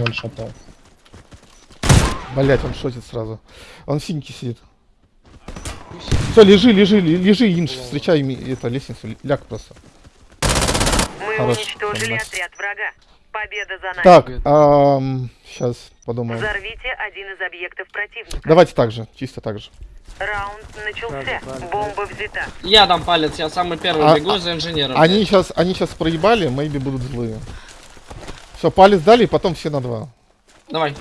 Ваншотал. Блять, он шотит сразу. Он синьки сидит. Все, лежи, лежи, лежи, Инш, встречай ми- это, лестницу, ляг просто. Мы Хорош, уничтожили нормально. отряд врага. Победа за нами. Так, сейчас подумаем. Взорвите один из объектов противника. Давайте так же, чисто так же. Раунд начался. Правда, правда. Бомба взята. Я дам палец, я самый первый А- бегу за инженером. Они сейчас, они сейчас проебали, maybe будут злые. Все, палец дали, и потом все на два. Давай.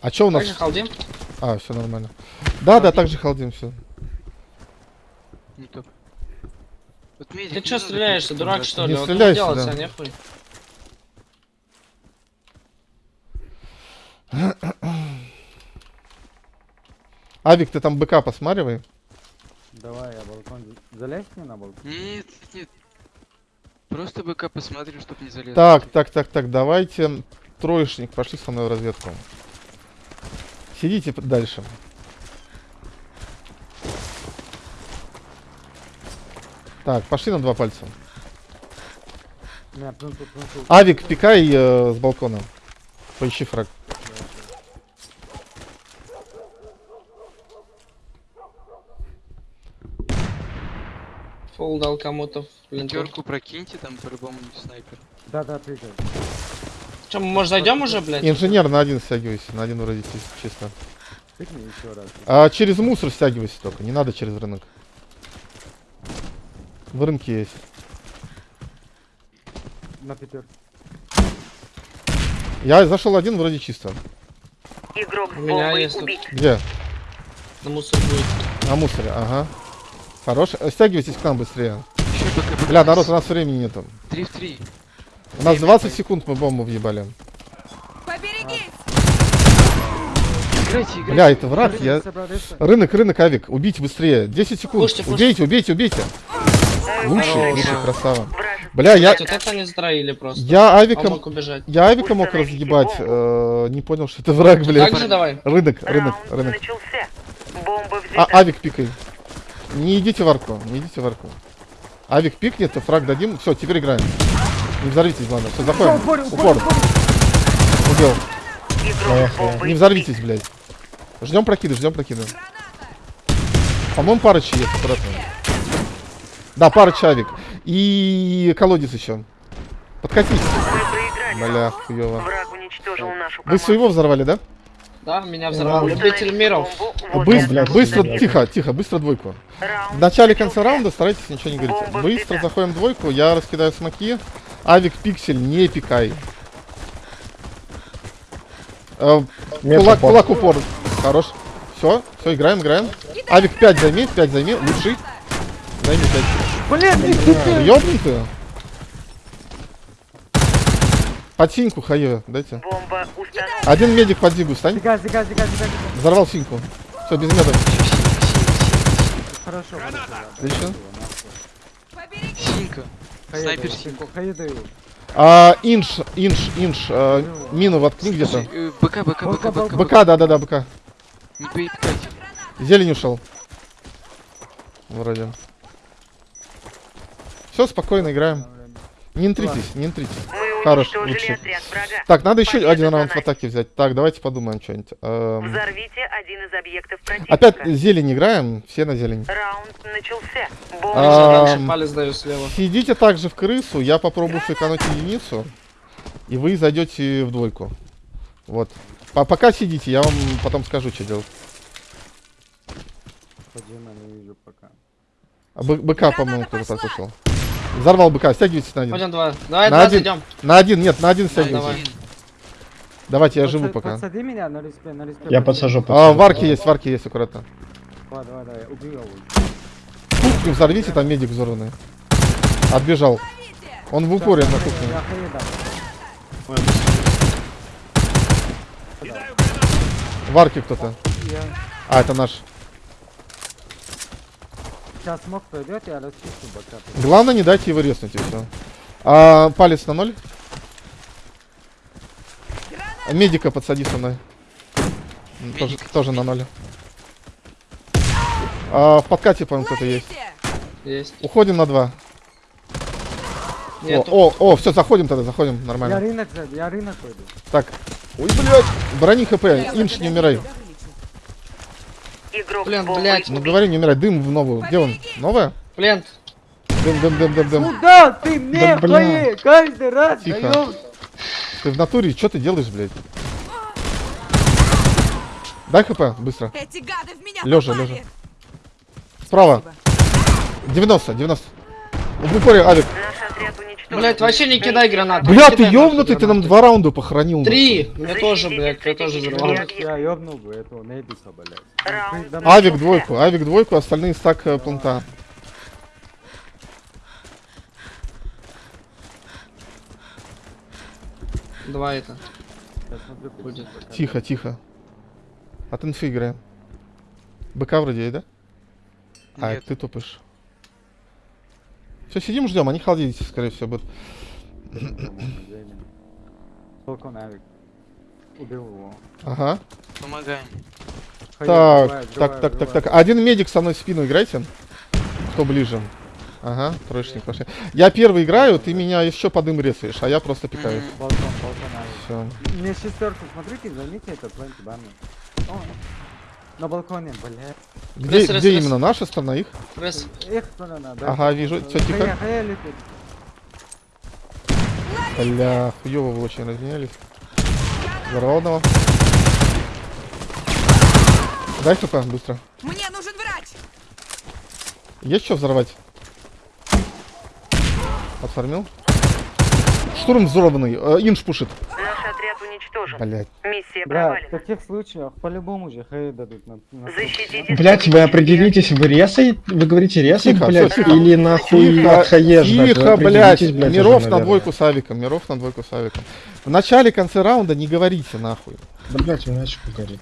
А что у нас? Так же халдим? А, все нормально. Да, да, так же халдим все. Вот медик Ты надо стреляешься, дурак что ли? Не Вот стреляйся, делать, да. а нехуй. Авик, ты там БК посматривай. Давай, я балкон. Залезь мне на балкон? Нет, нет. Просто БК посмотрим, чтоб не залез. Так, так, так, так, давайте. Троечник, пошли со мной в разведку. Сидите дальше. Так, пошли на два пальца. Авик, пикай э, с балкона. Поищи фраг. Фул дал кому-то. Пятерку прокиньте, там по-любому снайпер. Да, да, прыгай. Че, мы, может, зайдем уже, блядь? Инженер на один стягивайся, на один вроде чис- чисто. Еще раз. А через мусор стягивайся только, не надо через рынок. В рынке есть. На пятерку. Я зашел один, вроде чисто. Игрок У меня есть убит. Где? На мусор будет. На мусоре, ага. Хорош. Э, Стягивайтесь к нам быстрее. Еще. Бля, народ, у нас времени нету. 3 в 3. У нас 20 секунд мы бомбу въебали. Играйте, играйте. Бля, это враг, я... Рынок, рынок, авик, убить быстрее. 10 секунд. Пушьте, пушьте. Убейте, убейте, убейте. Лучше, Хорош. лучше, красава. Вражеский Бля, я, вот это они строили просто. я авиком, убежать. я авиком мог разъебать, э, не понял, что это враг, блядь. Так же давай. Рынок, рынок, рынок. начался. Бомба А, авик пикай. Не идите в арку, не идите в арку. Авик пикнет, фраг дадим. Все, теперь играем. Не взорвитесь, главное. Все, заходим. Упор, Упор. упор, Убил. Не взорвитесь, блядь. Ждем прокиды, ждем прокиды. По-моему, парочи есть, аккуратно. Да, парыч авик. И колодец еще. Подкатись. Бля, нашу Вы своего взорвали, да? Да, меня взорвал. Любитель миров. блядь, быстро, блядь. тихо, тихо, быстро двойку. В начале конца раунда старайтесь ничего не говорить. Быстро заходим в двойку, я раскидаю смоки. Авик пиксель, не пикай. Э, кулак, упор. кулак упор. Хорош. Все, все, играем, играем. Авик 5 займи, 5 займи, лучший. Займи 5. Блин, Ёбнутые. Под синьку хаю, дайте. Бомба установлена. Один медик под зигу, стань. Зига, зига, зига, зига. Взорвал синьку. Все, без меда. Хорошо. Отлично. Синька. Снайпер синька. Хай даю. А, инш, инш, инш, а, мину воткни где-то. Э, БК, БК, БК, БК. БК, да-да-да, БК. Не. Зелень ушел. Вроде. Все, спокойно играем. Не интритесь, не интритесь. Хорош, лучше. Так, надо еще Победа один раунд в атаке взять. Так, давайте подумаем что-нибудь. Эм, Взорвите один из объектов противника. Опять зелень играем, все на зелень. Раунд начался. А, Ам. палец даю слева. Сидите также в крысу, я попробую сэкономить единицу, и вы зайдете в двойку. Вот. По- пока сидите, я вам потом скажу, что делать. Поджима не вижу пока. А бы- быка, по-моему, кто-то послушал. Взорвал быка, стягивайтесь на один. Пойдем два. Давай, На два один. зайдем. На один, нет, на один стягивайтесь. давай. Давайте, я Подса- живу пока. Подсади меня на респе, на респе. Я подсажу, А, подсажу. варки есть, варки есть, аккуратно. Давай, давай, давай, убью его. Кухню взорвите, там медик взорванный. Отбежал. Он в упоре на Я кухне. Варки кто-то. А, это наш. Сейчас смог пройдет, я расчищу бока. Главное, не дайте его резнуть и все. А, палец на ноль. А, Медика подсади со мной. М, Тоже, Медик. тоже на ноль. А, в подкате, по-моему, кто-то есть. Есть. Уходим на два. Нету. О, о, о, все, заходим тогда, заходим, Я нормально. рынок, за- я рынок пойду. Так. Ой, блядь. Брони хп, инш, не умирай. Игрок Блин, блядь. Не говори, не умирай. Дым в новую. Где он? Новая? Плент. Дым, дым, дым, дым, дым. Куда ты мне Да, каждый раз Тихо. даёшь? Ты в натуре, что ты делаешь, блядь? Дай хп, быстро. Эти гады в меня Лежа, попали. лежа. Справа. 90, 90. В упоре, уничтожен. Блять, вообще не кидай гранату. Бля, ты ёбнутый, ты нам два раунда похоронил. Три! Мне тоже, блядь, я тоже взорвал. Я ёбнул бы этого Нейдиса, блядь. Авик двойку, Авик двойку, остальные стак э, планта. Два это. Будет. Тихо, тихо. От инфы играем. БК вроде да? А, Нет. ты тупишь. Все, сидим, ждем, они холодить, скорее всего, будут. Балкон Авик. Убил его. Ага. Помогаем. Так, так, так, так, так. Один медик со мной в спину играйте. Кто ближе? Ага, троечник пошли. Я первый играю, ты меня еще под дым резаешь, а я просто пикаю. Мгм. Балкон, балкон Авик. Все. Мне шестерку, смотрите, займите это планки банны. На балконе, блядь. Где, Рез, рез, где рез. именно? Наша сторона их? Пресс. Эх, сторона, да. Ага, вижу. Всё, тихо. Бля, хуёво вы очень разменялись. Взорвал одного. Дай хп, быстро. Мне нужен врач. Есть что взорвать? Отформил. Штурм взорванный. Э, инш пушит. Отряд уничтожен. Блять. Миссия Бля, в провалена. таких случаях по-любому же хай дадут на, на Защитите. Блять, вы определитесь, вы резай, вы говорите резай, Тихо, блять, тихо. или нахуй Тихо, от тихо, определитесь, блядь, Миров уже, на двойку с авиком. Миров на двойку с авиком. В начале, конце раунда не говорите нахуй. Да, блять, иначе горит.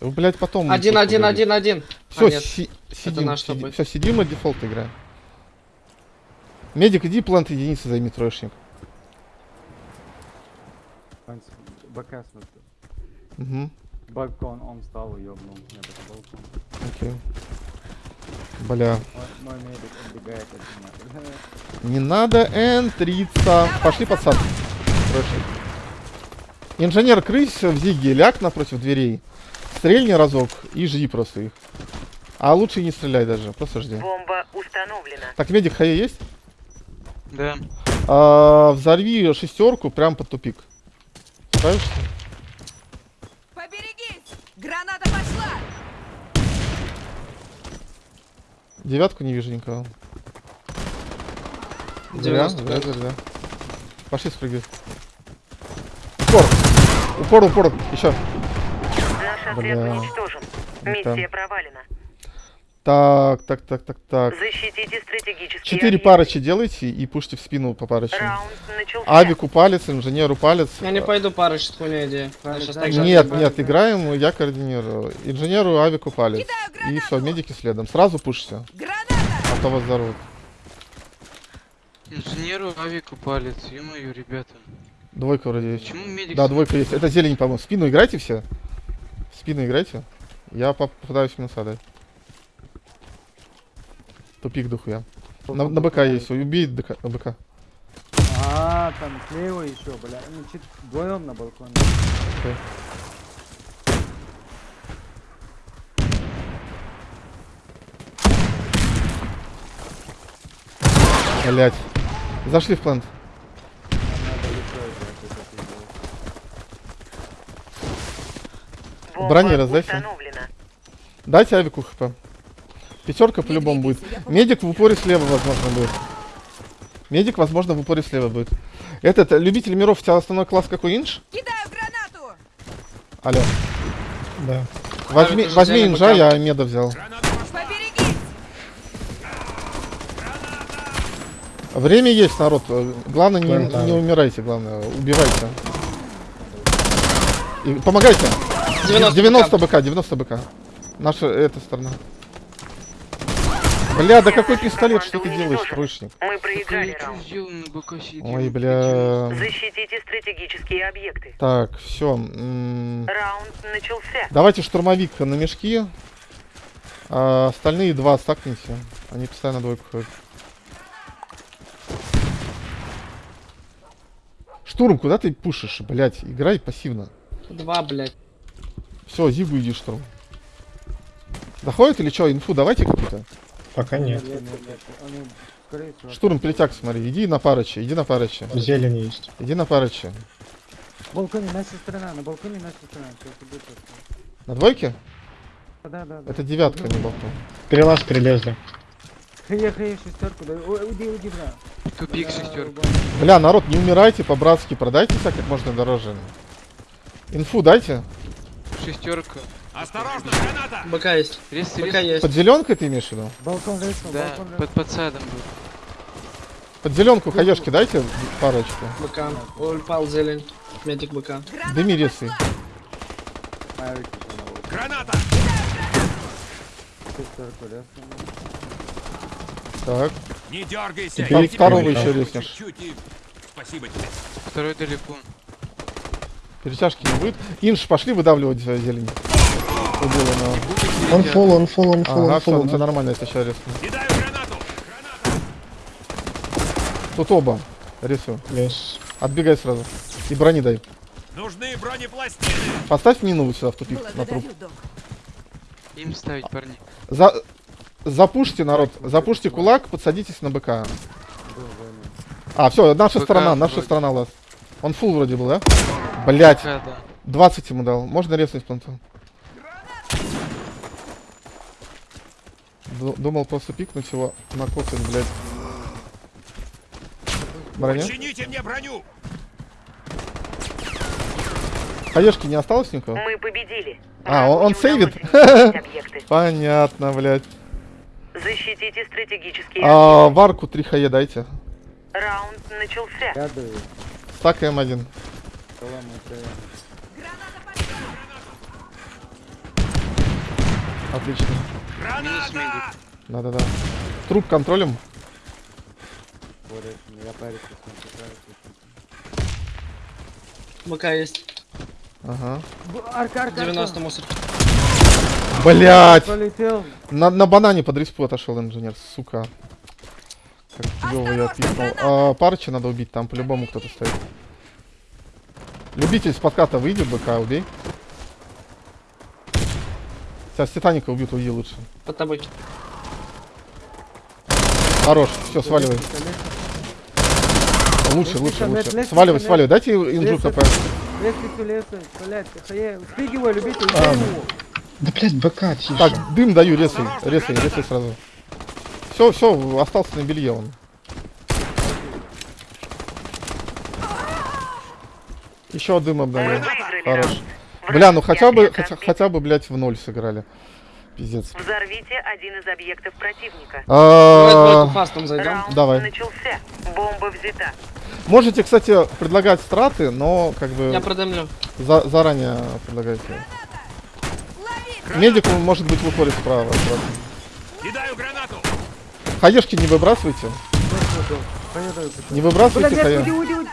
Вы, блядь, потом... Один, один, один, один. Все, А, нет. сидим, тобой. все, сидим и дефолт играем. Медик, иди плант единицы займи троечник. балкон. БК смотрю. Угу, Балкон, он встал и ёбнул. Нет, это балкон. окей. Бля, Мой, мой медик отбегает от меня. не надо энтриться. Пошли подсад. Троечник. Инженер крысь в зиге, ляг напротив дверей. Стрельни разок и жди просто их. А лучше и не стреляй даже, просто жди. Бомба установлена. Так, медик хае есть? Да. А, взорви шестерку прям под тупик. Справишься? Поберегись. Граната пошла. Девятку не вижу никого. Зря, 90, зря, зря, зря. Пошли спрыгивай. Упор! Упор, упор! Еще! Наш отряд Бля. уничтожен. Миссия провалена. Так, так, так, так, так. Защитите стратегические Четыре объекты. парочи делайте и пушьте в спину по парочи. Раунд начался. Авику палец, инженеру палец. Я не пойду парыш, это хуйня идея. Нет, нет, играем, я координирую. Инженеру авику палец. И все, медики следом. Сразу Граната. а то вас взорвут. Инженеру авику палец, ё-моё, ребята. Двойка вроде есть. Почему медик... Да, двойка есть. Это зелень, по-моему. Спину играйте все. В спину играйте. Я поп- попытаюсь минуса дать. Тупик дохуя. На, на БК есть. Убей ДК, на БК. А, там слева еще, бля. Ну, чуть вдвоем на балконе. Блять. Зашли в. Бомба Брони раздайся. Дайте авику хп. Пятерка по-любому будет. Медик в упоре слева, возможно, будет. Медик, возможно, в упоре слева будет. Этот, э, любитель миров, у тебя основной класс какой инж? Кидаю гранату. Алло. Да. Возьми, уже возьми инжа, я меда взял. Поберегись. Время есть, народ. Главное, не, не умирайте, главное, убивайте. И помогайте. 90 90 БК, 90 БК. Наша, эта сторона. Бля, да какой пистолет, что ты делаешь, троечник? Мы проиграли раунд. Ой, бля. Защитите стратегические объекты. Так, все. Раунд начался. Давайте штурмовик на мешки. А остальные два стакните. Они постоянно двойку ходят. Штурм, куда ты пушишь, блять? Играй пассивно. Два, блядь. Все, Зигу иди штурм. Доходит или что? Инфу давайте какую-то. Пока нет. Нет, нет, нет. Они, Штурм перетяг, смотри. Иди на парочи, иди на парочи. Зелень есть. Иди на парочи. На балконе наша сторона, на балконе наша сторона. На двойке? Да, да, да. Это девятка, не болтун. Перелаз перелезли. Хае, хае, шестерку, да. Уйди, уйди, бля. Тупик шестерка. Бля, народ, не умирайте по-братски, продайте себя как можно дороже. Инфу дайте. Шестерка. БК есть. Рез, БК рез. есть. Под зеленкой ты имеешь в виду? Балкон рейснул, Да, балкон под, под садом был. Под зеленку хаешки дайте парочку. БК. Ой, упал зелень. Медик БК. Дыми ресы. Граната! Так. Не дергайся. Теперь второго еще и... Спасибо тебе. Второй далеко. Перетяжки не будет. Инш, пошли выдавливать э, Убил его. Он фул, он фул, он Ага, он фул. все нормально, это сейчас гранату. Тут оба. Рисую. Лес. Отбегай сразу. И брони дай. Нужны бронепластины. Поставь мину вот сюда в тупик на труп. Благодарю, док. Им ставить, парни. За... Запушьте, народ. Запушьте кулак, подсадитесь на БК. А, все, наша БК сторона, наша вроде. сторона лаз. Он фул вроде был, да? Блять, Да, да. 20 ему дал. Можно резнуть планту? Думал просто пикнуть его, накоцать, блядь. Броня? Чините мне броню. Хаешки не осталось никого? Мы победили. А, он- он сейвит? Понятно, блядь. Защитите стратегические А, варку 3 хае дайте. Раунд начался. Стак М1. Салам, это... Отлично. Граната. Да-да-да. Труп контролем. БК есть. Ага. Арка, арка, 90 мусор. Блять! Полетел. На, на банане под респу отошел инженер, сука. Как клево я пикнул. А, парча надо убить, там по-любому кто-то стоит. Любитель с подката выйди, БК убей. Сейчас Титаника убьют, уйди лучше. Под тобой. Хорош, все, сваливай. Лучше, лучше, лучше. Сваливай, сваливай. Дайте инжу. КП. Лестницу, лестницу, блядь, хае. Спрыгивай, любитель, А. убей его. Да, блядь, БК, тише. Так, дым даю, резай, резай, резай сразу. Все, все, остался на белье он. Еще дым обдаю. Хорош. Бля, ну хотя бы, хотя, хотя бы, блядь, в ноль сыграли. Пиздец. Взорвите один из объектов противника. А, двойку фастом зайдем. Раунд давай. начался. Бомба взята. Можете, кстати, предлагать страты, но как бы Я продамлю. за- заранее предлагайте. Медик он, может быть в упоре справа. аккуратно. Кидаю гранату. Хаешки не выбрасывайте. Не выбрасывайте Блядь, хае. уйди, уйди, уйди.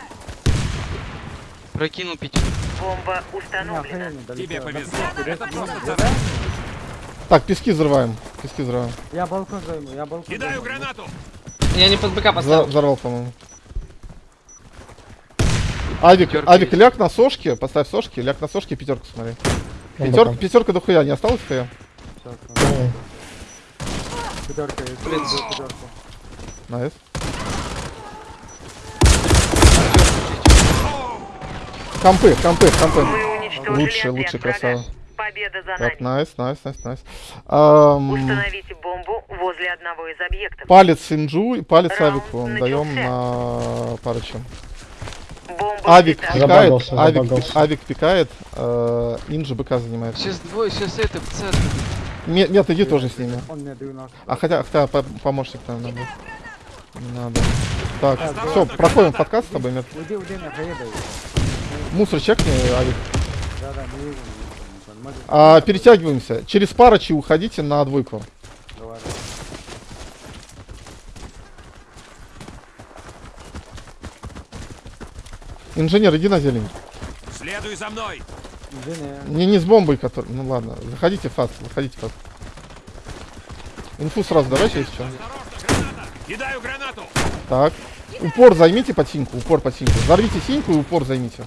Прокинул пяти. Бомба установлена. Тебе повезло. так. Пески взрываем. Пески взрываем. Я балкон займу, я балкон Кидаю гранату. Я не под БК поставил. взорвал, по-моему. Авик, Пятерка Авик, есть. ляг на сошке, поставь сошки, ляг на сошке, пятерку смотри. Пятерка, пятерка до хуя, не осталось хуя? Пятерка есть. Блин. Пятерку. Nice. Компы, компы, компы. Лучше, лучше, красава. Победа за Так, нами. найс, найс, найс, найс. Ам, Установите бомбу возле одного из объектов. Палец Инджу и палец Раунд Авику начался. даем на парочку. Бомба Авик пикает, Забагался, Авик, забагался. Авик пикает, э, Инджи БК занимает. Сейчас двое, сейчас это, пацан. Ме- Нет, иди тоже с ними. Он мне 90. А хотя, хотя по- помощник, будет. Не надо. Так, все, проходим подкаст с тобой, Мет. Мусор чекни, Авик. Да, да, не вижу, не вижу. не понял. Может, А, перетягиваемся. Через парочи уходите на двойку. давай. Инженер, иди на зелень. Следуй за мной. Извини. Не, не с бомбой, который... Ну ладно, заходите фаст, заходите фаст. Инфу сразу давайте, если что. Кидаю гранату. Так, Упор займите под синьку, упор под синьку. Взорвите синьку и упор займите.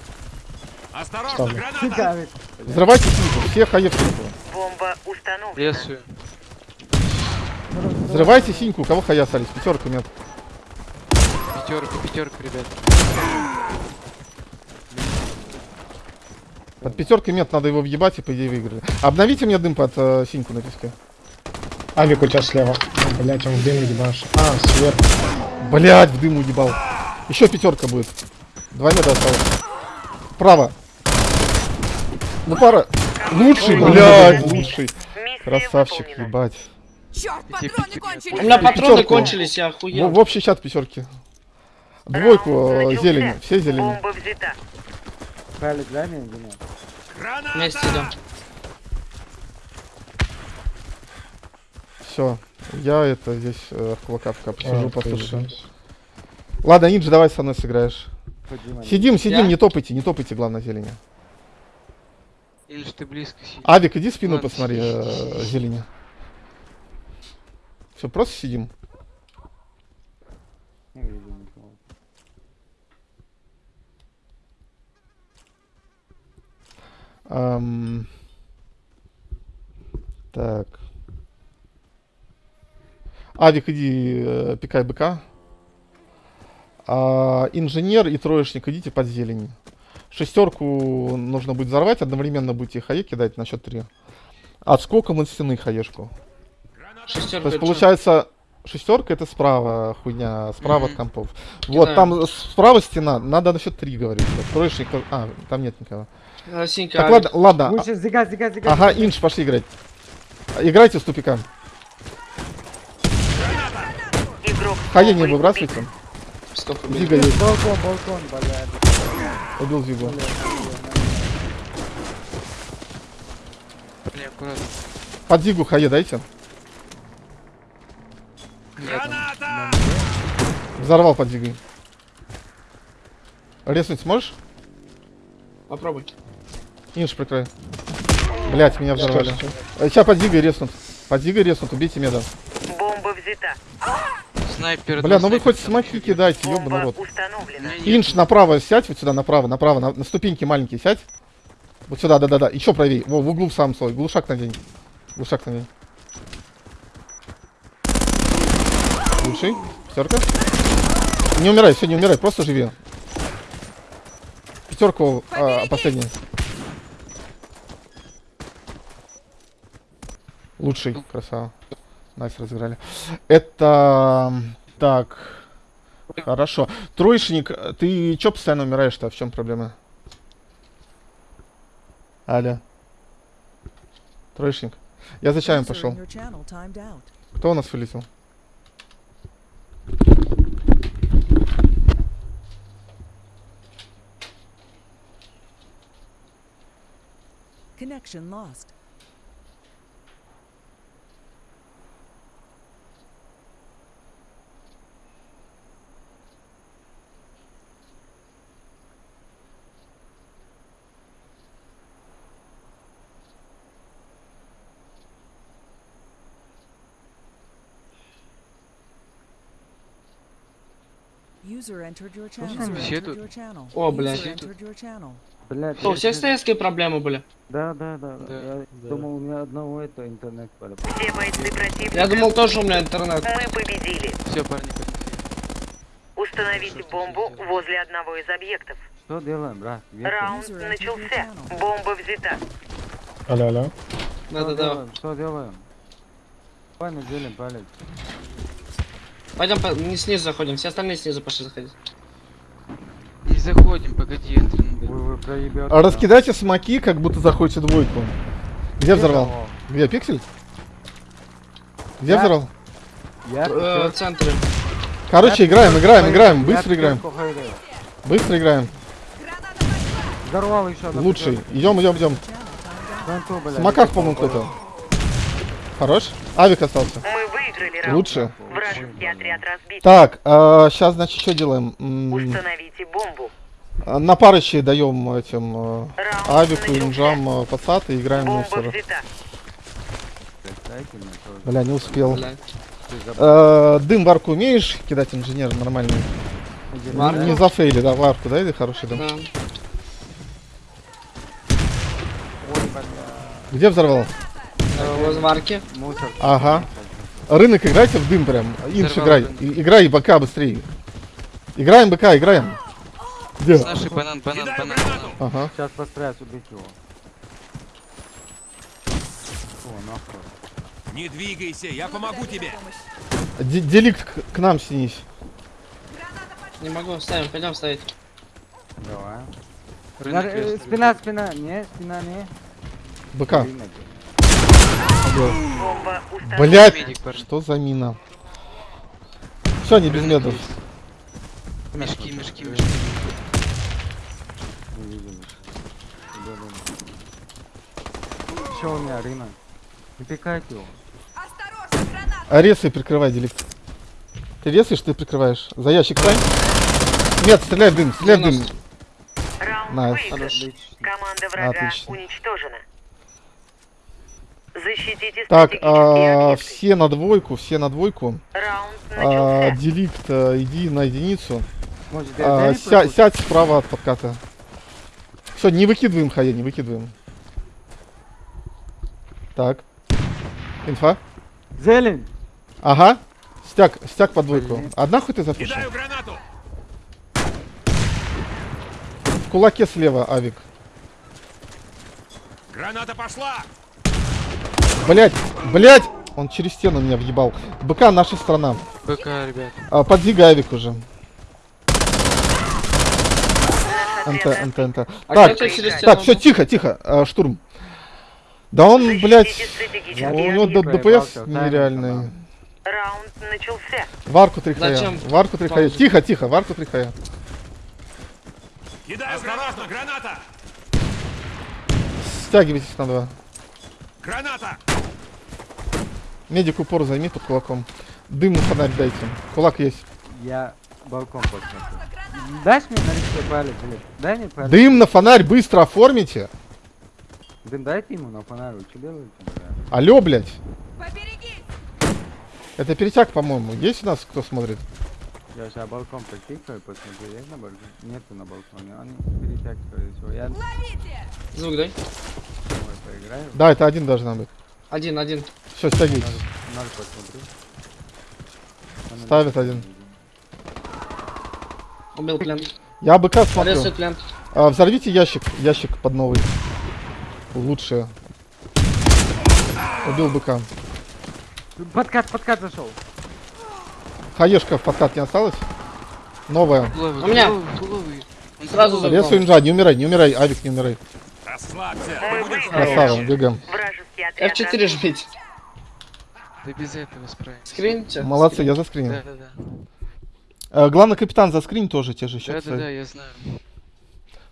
Осторожно, Ставлю. граната! Взрывайте синьку, все хае в синьку. Бомба установлена. Лесую. Взрывайте синьку, у кого хая остались, пятерка нет. Пятерка, пятерка, ребят. Под пятеркой нет, надо его въебать и по идее выиграли. Обновите мне дым под э, синьку на песке. Авик у тебя слева. Блять, он в дым ебашь. А, сверху. Блять, в дым уебал. Еще пятерка будет. Два метра осталось. Право. Ну пара. Лучший, блядь, лучший. Красавчик, ебать. Черт, патроны пяти- У кончились. меня патроны кончились, я В, охуел. в общий чат пятерки. Двойку э, зелени, все зелени. Мне, или нет? Вместе идем. Все. Я это здесь э, в кулакавка посижу, А, послушаю. Ладно, Нинджи, давай со мной сыграешь. Сидим, сидим, Я? не топайте, не топайте, главное, зелени. Или ж ты близко сидишь. Авик, иди спину Ладно, посмотри, сидишь, э, зелени. Все, просто сидим. Не вижу никого. Ам, Так. Авик, иди э, пикай быка. А, инженер и троечник идите под зелень. Шестерку нужно будет взорвать, одновременно будете хае кидать на счет три. Отскоком от стены хаешку. Шестерка. То есть получается шестерка это справа хуйня, справа от компов. Вот там справа стена, надо на счет три говорить. Вот Троечник, тоже- а, там нет никого. А, Синька, Так, Авик. ладно, ладно. Лучше зига, зига, зига. Ага, инш, пошли играть. Играйте с тупика. Игрок Хае не выбрасывайте. Стоп. Зига есть. Балкон, балкон, блядь. Убил Зигу. Аккуратно. Под Зигу хае дайте. Граната! Взорвал под Зигой. Резнуть сможешь? Попробуй. Инш, прикрой. Блять, меня взорвали. Сейчас под Зигой резнут. Под Зигой резнут, убейте меда. Бомба взята. Снайпер. Бля, ну вы хоть смоки кидайте, ёбаный рот. Инш, направо сядь, вот сюда, направо, направо, на, на ступеньки маленькие сядь. Вот сюда, да-да-да. Еще правее. Во, в углу в самом слой. Глушак надень. Глушак надень. Лучший. Пятерка. Не умирай, все, не умирай, просто живи. Пятерку а, последний. Лучший, красава. Nice разыграли. Это... Так. Хорошо. Троечник, ты чё постоянно умираешь-то? В чем проблема? Аля. Троечник. Я за чаем пошел. Кто у нас вылетел? Connection lost. Слушай, channel. О, блядь. Блядь. Что, у всех проблемы были? Да, да, да. Да, Я думал, у меня одного это интернет пора. Все бойцы противника. Я думал, тоже у меня интернет. Мы победили. Все, парни. Установите бомбу возле одного из объектов. Что делаем, брат? Раунд начался. Бомба взята. Алло, алло. Что Да-да-да. делаем? Что делаем? Давай делим палец. Пойдем по... не снизу заходим, все остальные снизу пошли заходить. Не заходим, погоди, Энтрин. Вы, вы проебете. А Раскидайте смоки, как будто заходите двойку. Где взорвал? Где, пиксель? Где Я- взорвал? Я Э, в центре. Короче, играем, играем, играем, быстро Я играем. Быстро играем. Взорвал еще Лучший. Идем, идем, идем. В смоках, по-моему, кто-то. Хорош? Авик остался. Мы выиграли раунд. Лучше. Вражеский отряд разбит. Так, сейчас, значит, что делаем? Установите бомбу. а, На парыще даем этим э, Авику, инжам, э, пацат и играем Бомба мусор. взята. Дайте мне тоже. Бля, не успел. Забыл. Э, дым в арку умеешь кидать, инженер, нормальный? Иди. Не зафейли, да, варку, да, или хороший дым? Да. Бля. Где взорвал? Мусор. Ага. Рынок играйте в дым прям. Инш играй. Играй БК быстрее. Играем БК, играем. Где? С нашей банан, банан, банан. Ага. Сейчас постараюсь убить его. О, нахуй. Не двигайся, я помогу тебе. Д- Деликт к, к нам снись. Не могу, ставим, пойдем ставить. Давай. Рынок спина, спина. Не, спина не. БК. Рынок. Блять, что за мина? Все, не без медов. Мешки, мешки, мешки. Еще у меня рынок. Не пикайте его. А ресы прикрывай, Деликт. Ты ресаешь, ты прикрываешь. За ящик стань. Нет, стреляй в дым, стреляй в дым. 90. Раунд Nice. Команда врага Отлично. уничтожена. Защитите Так, а, объекты. все на двойку, все на двойку. А. Деликт, а, иди на единицу. Может, А, ся- сядь справа от подката. Все, не выкидываем хае, не выкидываем. Так. Инфа. Зелень! Ага. Стяг, стяг под двойку. Блин. Одна хоть ты запишешь? Кидаю гранату. В кулаке слева, Авик. Граната пошла. Блять, блять! Он через стену меня въебал. БК наша страна. БК, ребят. А, подвигай Авик уже. НТ. НТ, НТ. А Так, так, все, тихо, тихо. а, штурм. Да он, Я у не него ДПС нереальный. Раунд начался. Варку три хая. Зачем? Варку три хая. Паузу. Тихо, тихо, варку три хая. Кидаю Осторожно, граната. Стягивайтесь на два. Граната. Медик упор займи под кулаком. Дым на фонарь дайте. Кулак есть. Я балкон посмотрю. Дашь мне наличие палец, блядь? Дай мне палец. Дым на фонарь быстро оформите. Дым дайте ему на фонарь, вы что делаете? Алло, блядь. Поберегись! Это перетяг, по-моему. Есть у нас кто смотрит? Я сейчас балкон потикаю, посмотрю, есть на балконе? Нету на балконе, они перетяг, скорее всего. Я Ловите! Звук дай. поиграю. Да, это один должна быть. Один, один. Все. Надо. Она Ставит один. Убил плент. Я БК смотрю. А, взорвите ящик. Ящик под новый. Лучше. Убил быка. Подкат, подкат зашел. Хаешка в подкат не осталось? Новая. Туловый, У меня. Он Сразу. Резу инжа, не умирай, не умирай, Авик, не умирай. Расслабься. Красава, бегаем. Вражеский. F4 жмите. Да без этого справимся. Скрините. Молодцы, я заскринил. Да, да, да. Э, главный капитан заскрин тоже, те же Да, счет. да, да, я знаю.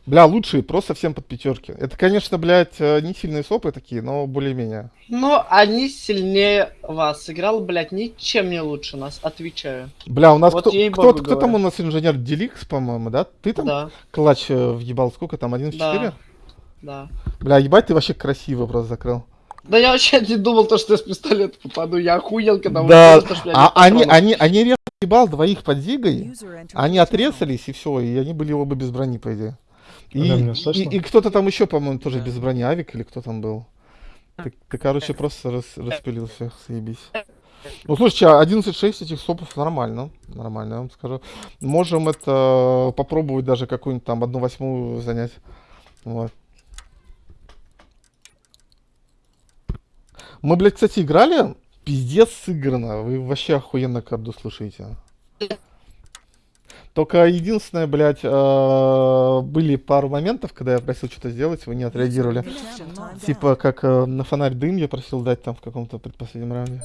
Бля, лучшие, просто всем под пятерки. Это, конечно, блядь, э, не сильные сопы такие, но более-менее. Но они сильнее вас. Сыграл, блядь, ничем не лучше нас, отвечаю. Бля, у нас Вот кто, ей-богу кто, кто там у нас инженер Деликс, по-моему, да? Ты там Да, клатч э, въебал сколько там, 1 в 4? Да. да. Бля, ебать, ты вообще красиво просто закрыл. Да я вообще не думал, то, что я с пистолета попаду. Я охуел, когда Да, сказали, что я а они, они, они резко ебал двоих под зигой, они отрезались и все, и они были оба без брони, по идее. И, Да, и, слышно? и кто-то там еще, по-моему, тоже Да. без брони, Авик или кто там был. Ты, ты, короче, просто рас- распилил всех, заебись. Ну, слушайте, а 11.6 этих сопов нормально, нормально, я вам скажу. Можем это попробовать даже какую-нибудь там одну восьмую занять. Вот. Мы, блядь, кстати, играли. Пиздец сыграно. Вы вообще охуенно карду слушаете. Только единственное, блядь, э, были пару моментов, когда я просил что-то сделать, вы не отреагировали. Timed out. Типа, как э, на фонарь дым я просил дать там в каком-то предпоследнем раунде.